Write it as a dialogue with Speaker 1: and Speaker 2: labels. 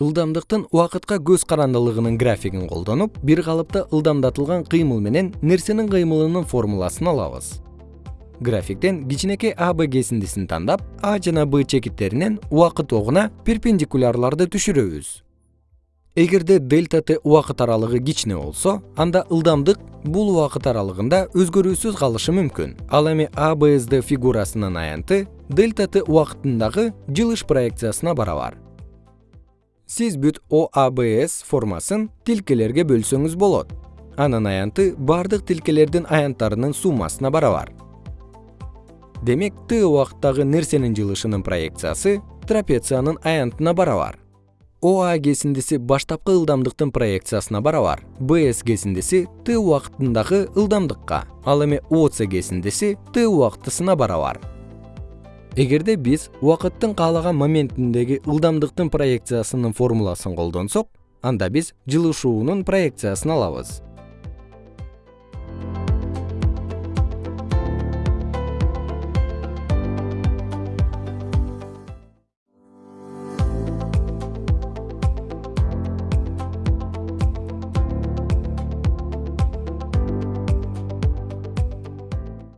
Speaker 1: ылдамдыктын убакытка көз карандылыгынын графигин колдонуп бир калыпта ылдамдатылган кыймыл менен нерсенин кыймылынын формуласын алабыз. Графиктен кичинекей а кесиндисин тандап а жана б чекиттеринен убакыт огуна перпендикулярларды түшүрөбүз. Эгерде дельта т убакыт аралыгы кичине болсо анда ылдамдык бул убакыт аралыгында өзгөрүүсүз калышы мүмкүн. Ал эми бсд фигурасынын аянты дельта т убакытындагы жылыш проекциясына барабар сиз бүт оабс формасын тилкелерге бөлсөңүз болот. Анын аянты бардык тилкелердин аянттарынын суммасына барабар. Демек т убакыттагы нерсенин жылышынын проекциясы трапециянын аянтына барабар. Оа кесиндиси баштапкы ылдамдыктын проекциясына барабар. Бс кесиндиси т убакытындагы ылдамдыкка. Ал эми оц кесиндиси т убактысына барабар эгерде биз убакыттын каалаган моментиндеги ылдамдыктын проекциясынын формуласын колдонсок анда биз жылышуунун проекциясын алабыз